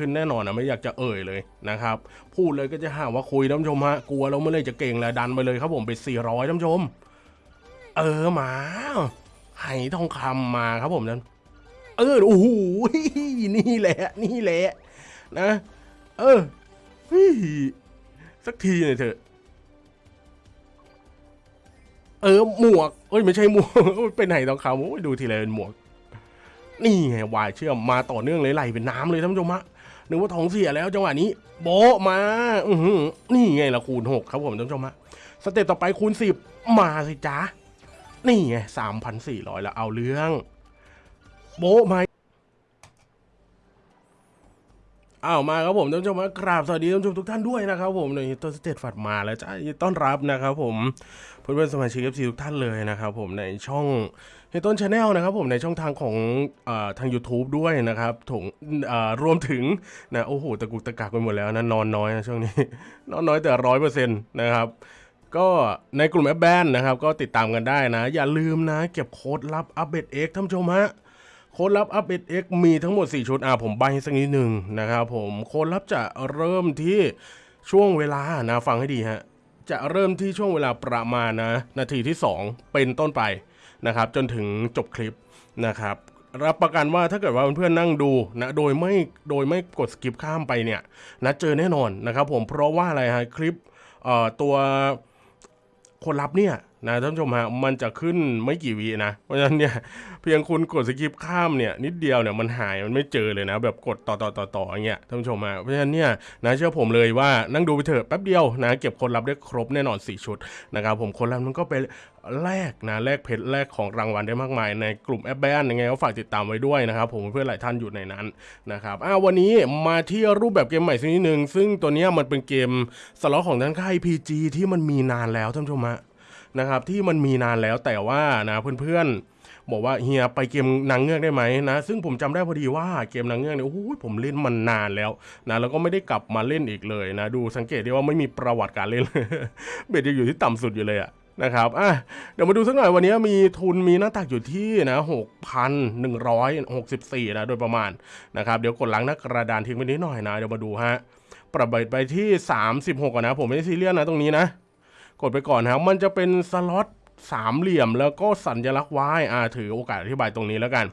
ขึ้นแน่นอนนะไม่อยากจะเอ่ยเลยนะครับ พูดเลยก็จะหาว่าคุยท่านชมฮะกลัวแล้วเมื่อไรจะเก่งแล้วดันไปเลยครับผมไป400ท่านชม เออมาไหทองคำมาครับผมนั่นเออโอ้โหนี่แหละ นี่แหละนะ เออสักทีหน่อยเถอะเออหมวกเอ้ยไม่ใช่หมวกเป็นไหทองคำโอ้ยดูทีไรเป็นหมวก นี่ไงวายเชื่อมมาต่อเนื่องเลยไหลเป็นน้ำเลยท่านผู้ชมฮะ นึกว่าท้องเสียแล้วจังหวะนี้ โบมา อือนี่ไงละคูณหกครับผมท่านผู้ชมฮะ step ต่อไปคูณสิบมาสิจ้านี่ไงสามพันสี่ร้อยแล้วเอาเรื่อง โบมาอ้าวมาครับผมท่านผู้ชมกราบสวัสดีท่านผู้ชมทุกท่านด้วยนะครับผมในต้นสเตตฝัดมาแล้วจ้ายินดีต้อนรับนะครับผมเพื่อนๆสมาชิก FC ทุกท่านเลยนะครับผมในช่อง เฮต้น channel นะครับผมในช่องทางของอทาง YouTube ด้วยนะครับถุงรวมถึงนะโอ้โหตะกุกตะกักไปหมดแล้วนะนอนน้อยนะช่วงนี้ นอนน้อยแต่ร้อยเปอร์เซ็นต์นะครับก็ในกลุ่มแอปแบนนะครับ ก็ติดตามกันได้นะ อย่าลืมนะ เก็บโค้ดลับอัปเดต X ท่านผู้ชมฮะโค้ดลับอัปเดต X มีทั้งหมด 4 ชุดอ่าผมใบให้สักนิดหนึ่งนะครับผมโค้ดลับจะเริ่มที่ช่วงเวลานะฟังให้ดีฮะจะเริ่มที่ช่วงเวลาประมาณนะ นาทีที่ 2 เป็นต้นไป นะครับจนถึงจบคลิปนะครับรับประกันว่าถ้าเกิดว่าเพื่อนๆนั่งดูนะโดยไม่โดยไม่กดสกิปข้ามไปเนี่ยนะเจอแน่นอนนะครับผมเพราะว่าอะไรฮะคลิปเอ่อตัวคนรับเนี่ย นะท่านผู้ชมฮะมันจะขึ้นไม่กี่วินะ เพราะฉะนั้นเนี่ยเพียงคุณกดสกิปข้ามเนี่ยนิดเดียวเนี่ยมันหายมันไม่เจอเลยนะ แบบกดต่อต่อต่อต่ออย่างเงี้ยท่านผู้ชมฮะเพราะฉะนั้นเนี่ยนะเชื่อผมเลยว่านั่งดูไปเถอะแป๊บเดียวนะเก็บคนรับได้ครบแน่นอน 4 ชุดนะครับผมคนรับมันก็ไปแลกนะแลกเพชรแลกของรางวัลได้มากมาย ในกลุ่มแอปแบนยังไงก็ฝากติดตามไว้ด้วยนะครับผมเพื่อนหลายท่านอยู่ในนั้นนะครับอ้าววันนี้มาที่รูปแบบเกมใหม่สักนิดนึงซึ่งตัวเนี้ยมันเป็นเกมสล็อตของทางค่าย PG ที่มันมีนานแล้วท่านผู้ชมฮะ นะครับที่มันมีนานแล้วแต่ว่านะเพื่อนๆ บอกว่าเฮียไปเกมนางเงือกได้ไหมนะ ซึ่งผมจำได้พอดีว่าเกมนางเงือกเนี่ยโอ้โหผมเล่นมันนานแล้วนะแล้วก็ไม่ได้กลับมาเล่นอีกเลยนะ ดูสังเกตได้ว่าไม่มีประวัติการเล่นเบ็ดยังอยู่ที่ต่ำสุดอยู่เลยอะนะครับ อะ เดี๋ยวมาดูสักหน่อยวันนี้มีทุนมีหน้าตักอยู่ที่นะหกพันหนึ่งร้อยหกสิบสี่นะ โดยประมาณนะครับ เดี๋ยวกดล้างหน้ากระดานทิ้งไว้นิดหน่อยนะ เดี๋ยวมาดูฮะ ปรับเบ็ดไปที่ 36ก่อนนะ ผมไม่ได้ซีเรียสนะตรงนี้นะ กดไปก่อนครับมันจะเป็นสล็อตสามเหลี่ยมแล้วก็สัญลักษณ์ Y อ่าถือโอกาสอธิบายตรงนี้แล้วกัน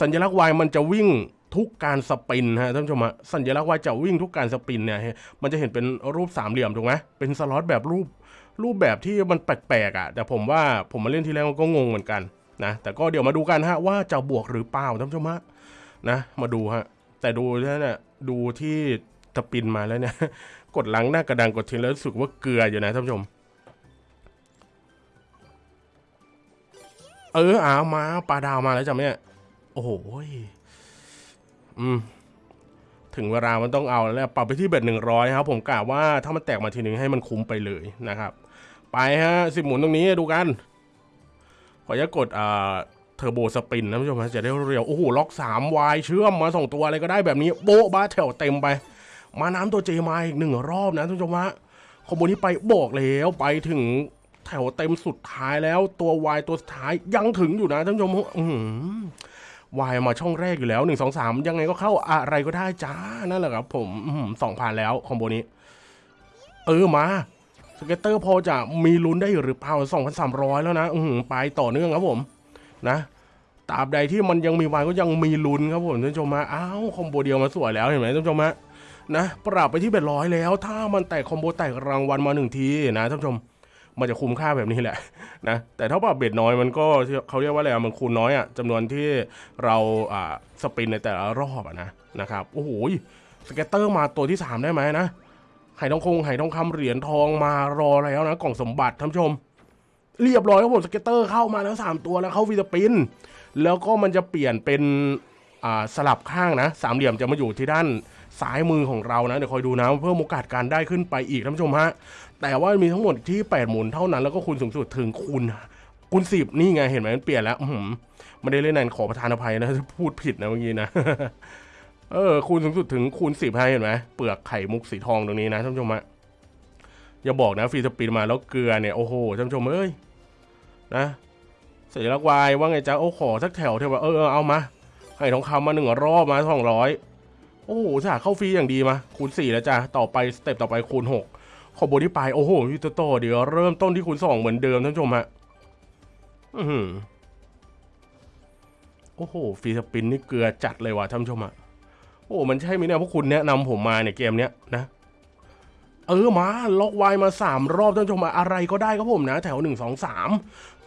สัญลักษณ์ Y มันจะวิ่งทุกการสปินฮะท่านผู้ชมฮะสัญลักษณ์ Y จะวิ่งทุกการสปินเนี่ยมันจะเห็นเป็นรูปสามเหลี่ยมถูกไหมเป็นสล็อตแบบรูปรูปแบบที่มันแปลกๆอะ แต่ผมว่าผมมาเล่นทีแรกมันก็งงเหมือนกันนะแต่ก็เดี๋ยวมาดูกันฮะว่าจะบวกหรือเปล่าท่านผู้ชมฮะนะมาดูฮะแต่ดูเนี่ยดูที่สปินมาแล้วเนี่ยกดหลังหน้ากระดานกดทิ้งแล้วรู้สึกว่าเกลืออยู่นะท่านผู้ชม เอออามาปลาดาวมาแล้วจ้ะเนี่ยโอ้โหอืมถึงเวลามันต้องเอาแล้วปรับไปที่เบ็ดหนึ่งร้อยครับ ผมกะว่าถ้ามันแตกมาทีหนึ่งให้มันคุ้มไปเลยนะครับ ไปฮะสิบหมุนตรงนี้ดูกัน ขออนุญาตกดอ่าเทอร์โบสปินนะผู้ชมจะได้เร็ว โอ้โห ล็อกสามวายเชื่อมมาสองตัวอะไรก็ได้แบบนี้ โบ๊ะบ้าแถวเต็มไป มาน้ำตัวเจมาอีกหนึ่งรอบนะท่านผู้ชมฮะคอมโบนี้ไปบอกแล้วไปถึง แถวเต็มสุดท้ายแล้วตัววายตัวสุดท้ายยังถึงอยู่นะท่านผู้ชมอืมวายมาช่องแรกอยู่แล้วหนึ่งสองสามยังไงก็เข้าอะไรก็ได้จ้านั่นแหละครับ ผมสองพันแล้ว combo นี้ เออมา scatter พอจะมีลุ้นได้หรือเปล่าสองพันสามร้อยแล้วนะอืไปต่อเนื่องครับผมนะตราบใดที่มันยังมีวายก็ยังมีลุ้นครับผมท่านผู้ชมมาอ้าว combo เดียวมาสวยแล้วเห็นไหมท่านผู้ชมฮะนะปรับไปที่ bet ร้อยแล้ว ถ้ามันแตก combo แตกรางวัลมาหนึ่งทีนะท่านผู้ชม มันจะคุ้มค่าแบบนี้แหละนะแต่ถ้าปรับ bet น้อยมันก็เขาเรียกว่าอะไรมันคูณน้อยอะจำนวนที่เราอ่า spin ในแต่ละรอบอะนะนะครับโอ้โห scatter มาตัวที่ 3 ได้ไหมนะไหทองคงไหทองคำเหรียญทองมารอแล้วนะกล่องสมบัติท่านผู้ชม เรียบร้อยครับผม scatter เข้ามาแล้ว 3 ตัวแล้วเข้า free spin แล้วก็มันจะเปลี่ยนเป็นอ่าสลับข้างนะสามเหลี่ยมจะมาอยู่ที่ด้าน ซ้ายมือของเรานะ เดี๋ยวคอยดูนะ เพิ่มโอกาสการได้ขึ้นไปอีกท่านผู้ชมฮะ แต่ว่ามีทั้งหมดที่ 8 หมุนเท่านั้นแล้วก็คูณสูงสุดถึงคูณคูณสิบนี่ไงเห็นไหมมันเปลี่ยนแล้วอื้อหือไม่ได้เล่นนานขอประทานอภัยนะพูดผิดนะเมื่อกี้นะเออคูณสูงสุดถึงคูณสิบให้เห็นไหมเปลือกไข่มุกสีทองตรงนี้นะท่านผู้ชมฮะอย่าบอกนะฟรีสปินมาแล้วเกลือเนี่ยโอ้โหท่านผู้ชมเอ้ยนะสัญลักษณ์วายว่าไงจ๊ะโอ้ขอสักแถวเถอะว่าเออเอามาไข่ทองคำมาหนึ่งรอบมาสองร้อย โอ้โหสาเข้าฟรีอย่างดีมาคูณสี่แล้วจ้ะต่อไปสเต็ปต่อไปคูณหกคอมโบที่ไปโอ้โหยูโตโตเดี๋ยวเริ่มต้นที่คูณสองเหมือนเดิมท่านผู้ชมฮะอือหือโอ้โหฟรีสปินนี่เกลือจัดเลยว่ะท่านผู้ชมอะโอ้มันใช่ไหมเนี่ยพวกคุณแนะนำผมมาเนี่ยเกมเนี้ยนะเออมาล็อกไวมาสามรอบท่านผู้ชมอะไรก็ได้ครับผมนะ แถวหนึ่งสองสาม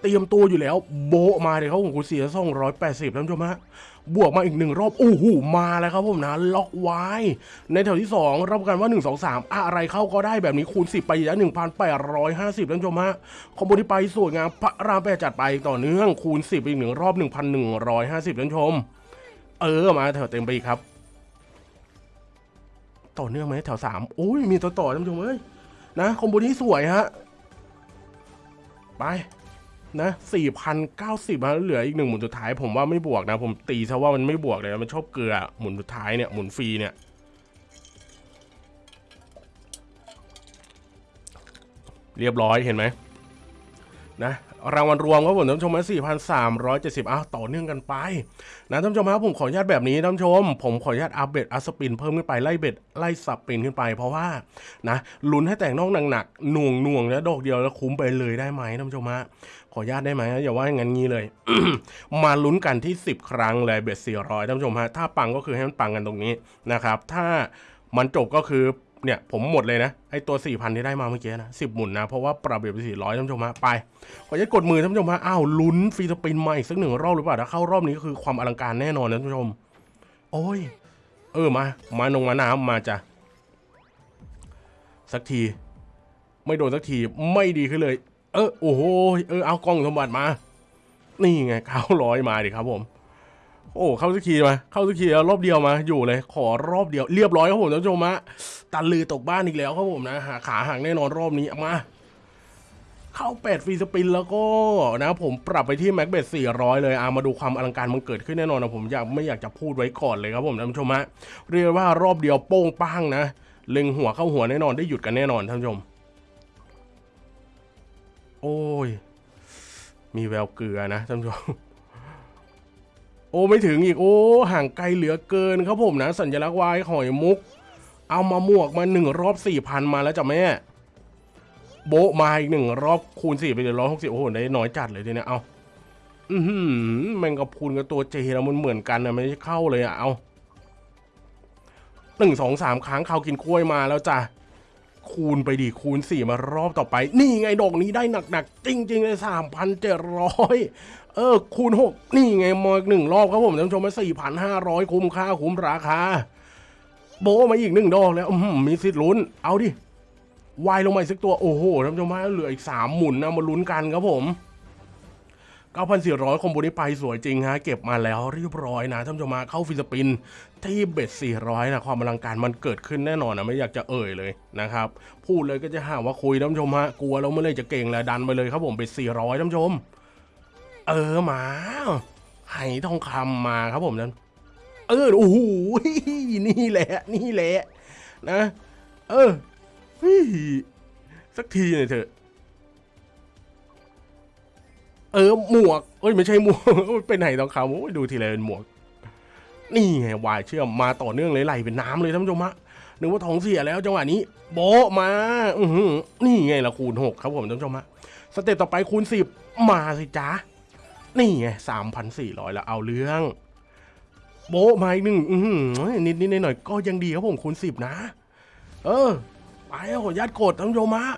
เตรียมตัวอยู่แล้ว โบมาเลยครับผมคุณเสียส่งร้อยแปดสิบท่านผู้ชมฮะบวกมาอีกหนึ่งรอบโอ้โหมาแล้วครับผมนะล็อกไว้ ในแถวที่สองรับประกันว่าหนึ่งสองสามอะไรเข้าก็ได้แบบนี้คูณสิบไปแล้วหนึ่งพันแปดร้อยห้าสิบท่านผู้ชมฮะคอมโบที่ไปสวยงามพระรามแปดจัดไปต่อเนื่องคูณสิบอีกหนึ่งรอบหนึ่งพันหนึ่งร้อยห้าสิบท่านผู้ชม เออมาแถวเต็มไปอีกครับ ต่อเนื่องไหมแถวสามโอ้ยมีต่อต่อท่านผู้ชมเอ้ยนะคอมโบนี้สวยฮะไป นะสี่พันเก้าสิบเหลืออีกหนึ่งหมุนสุดท้ายผมว่าไม่บวกนะ ผมตีซะว่ามันไม่บวกเลยมันชอบเกลือหมุนสุดท้ายเนี่ยหมุนฟรีเนี่ยเรียบร้อยเห็นไหมนะ รางวัลรวมครับผมท่านผู้ชมนะ4,370อ้าวต่อเนื่องกันไปนะท่านชมครับผมขออนุญาตแบบนี้ท่านชม ผมขออนุญาตอัปเดตอัพสปินเพิ่มขึ้นไปไล่เบ็ดไล่สับปินขึ้นไป เพราะว่านะลุ้นให้แต่งนอกหนักๆหน่วงหน่วงแล้วดอกเดียวแล้วคุ้มไปเลยได้ไหมท่านชมฮะขออนุญาตได้ไหมอย่าว่าอย่างนั้นงี้เลย มาลุ้นกันที่ 10 ครั้งเลยเบ็ด400ท่านผู้ชมฮะถ้าปังก็คือให้มันปังกันตรงนี้นะครับ ถ้ามันจบก็คือ เนี่ย ผมหมดเลยนะ ไอตัว 4,000 ที่ได้มาเมื่อกี้นะ10หมุนนะ เพราะว่าปรับเบ็ดไป400ท่านผู้ชมฮะไป ขออนุญาตกดมือท่านผู้ชมฮะอ้าวลุ้นฟรีสปินมาอีกสักหนึ่งรอบหรือเปล่าถ้าเข้ารอบนี้ก็คือความอลังการแน่นอนนะท่านผู้ชม โอ้ย เออมา มาลงมาน้ำมาจ้ะสักที ไม่โดนสักทีไม่ดีขึ้นเลย เออโอ้โหเออเอากล้องสมบัติมา นี่ไงเข้าร้อยมาดิครับผม โอ้เข้าสักทีมาเข้าสักทีรอบเดียวมาอยู่เลย ขอรอบเดียว เรียบร้อยครับผมท่านผู้ชมฮะตันลือตกบ้านอีกแล้วครับผมนะหาขาห่างแน่นอนรอบนี้มาเข้าเป็ดฟรีสปินแล้วก็นะผมปรับไปที่แม็กเบส400 เลยอามาดูความอลังการมันเกิดขึ้นแน่นอนนะผมอยากไม่อยากจะพูดไว้ก่อนเลยครับผมท่านผู้ชมฮะเรียกว่ารอบเดียวโป้งป้างนะเล็งหัวเข้าหัวแน่นอนได้หยุดกันแน่นอนท่านผู้ชม โอ้ย มีแววเกลือนะท่านผู้ชม อ้ไม่ถึงอีกโอ้ห่างไกลเหลือเกินครับผมนะ สัญลักษณ์วายหอยมุก เอามาหมวกมาหนึ่งรอบสี่พันมาแล้วจ้ะแม่ โบมาอีกหนึ่งรอบคูณสี่ไปเลยร้อยหกสิบโอ้โหได้น้อยจัดเลยทีเนี้ยเอาอือหือแมงกะพรุนกับตัวเจแล้วมันเหมือนกันนะไม่ได้เข้าเลยอะเอาหนึ่งสองสามครั้งเขากินกล้วยมาแล้วจ้ะ คูณไปดิคูณสี่มารอบต่อไป นี่ไงดอกนี้ได้หนักๆ จริง ๆ เลยสามพันเจร้อยเออ คูณหกนี่ไงมอีกหนึ่งรอบครับผมท่านผู้ชมมาสี่พันห้าร้อยคุ้มค่าคุ้มราคา โบมาอีกหนึ่งดอกแล้วมีสิทธิ์ลุ้น เอาดิวายลงมาสักตัว โอ้โหท่านผู้ชมมาเหลืออีกสามหมุนนะมาลุ้นกันครับผม 9,400 combo นี้ไปสวยจริงฮะ เก็บมาแล้วเรียบร้อยนะท่านผู้ชมฮะเข้า free spin ที่ bet 400 นะ ความอลังการมันเกิดขึ้นแน่นอนนะ ไม่อยากจะเอ่ยเลยนะครับ พูดเลยก็จะหาว่าคุยท่านผู้ชมฮะ กลัวแล้วเมื่อไรจะเก่งแล้วดันไปเลยครับผม bet 400ท่านผู้ชม เออมาไหทองคำมาครับผมนั้น เออโอ้โหนี่แหละนี่แหละนะ เออสักทีหน่อยเถอะ เออหมวกเอ้ยไม่ใช่หมวกเป็นไหนทองคำโอ้ยดูทีไรเป็นหมวก นี่ไงวายเชื่อมมาต่อเนื่องเลยไหลเป็นน้ำเลยท่านผู้ชมฮะนึกว่าท้องเสียแล้วจังหวะนี้โบะมา อือหือนี่ไงละคูณหกครับผมท่านผู้ชมฮะสเต็ปต่อไปคูณสิบมาสิจ้านี่ไงสามพันสี่ร้อยแล้วเอาเรื่อง โบะมาอีกหนึ่งอือหือนิดนิดหน่อยก็ยังดีครับผมคูณสิบนะ เออไปเอาขออนุญาตกดท่านผู้ชมฮะ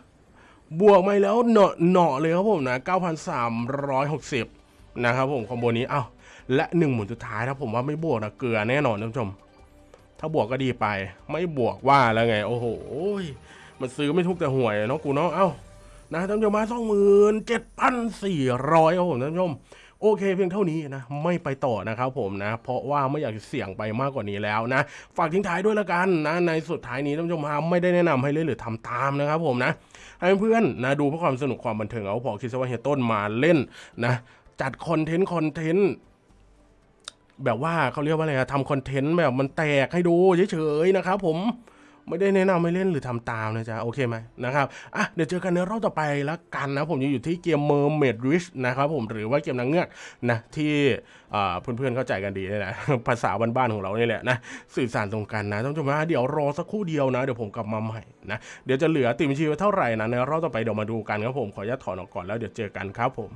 บวกมาแล้วเหนาะเหนาะเลยครับผมนะ 9,360 นะครับผมคอมโบนี้เอ้าและหนึ่งหมุนสุดท้ายถ้าผมว่าไม่บวกนะเกลือแน่นอนท่านผู้ชม ถ้าบวกก็ดีไป ไม่บวกว่าแล้วไง โอ้โหมันซื้อไม่ถูกแต่หวยเนาะกูเนาะเอ้านะท่านผู้ชมมาสองหมื่นเจ็ดพันสี่ร้อยครับผมท่านผู้ชม โอเคเพียงเท่านี้นะไม่ไปต่อนะครับผมนะ เพราะว่าไม่อยากเสี่ยงไปมากกว่านี้แล้วนะฝากทิ้งท้ายด้วยละกันนะในสุดท้ายนี้ท่านผู้ชมฮะไม่ได้แนะนำให้เล่นหรือทำตามนะครับผมนะให้เพื่อนนะดูเพื่อความสนุกความบันเทิงเอาพอคิดซะว่าเฮียต้นมาเล่นนะจัด content content แบบว่าเขาเรียกว่าอะไรอะทำ content แบบมันแตกให้ดูเฉยๆนะครับผม ไม่ได้แนะนำให้เล่นหรือทำตามนะจ๊ะ โอเคไหมนะครับอะเดี๋ยวเจอกันในรอบต่อไปแล้วกันนะ ผมยังอยู่ที่เกม Mermaid Rish นะครับผมหรือว่าเกมนางเงือกนะที่เพื่อนๆเข้าใจกันดีนี่แหละภาษาบ้านๆของเรานี่แหละนะสื่อสารตรงกันนะท่านผู้ชมนะเดี๋ยวรอสักครู่เดียวนะเดี๋ยวผมกลับมาใหม่นะเดี๋ยวจะเหลือติมชีไว้เท่าไหร่นะในรอบต่อไปเดี๋ยวมาดูกันครับผมขออนุญาตถอนออกก่อนแล้วเดี๋ยวเจอกันครับผม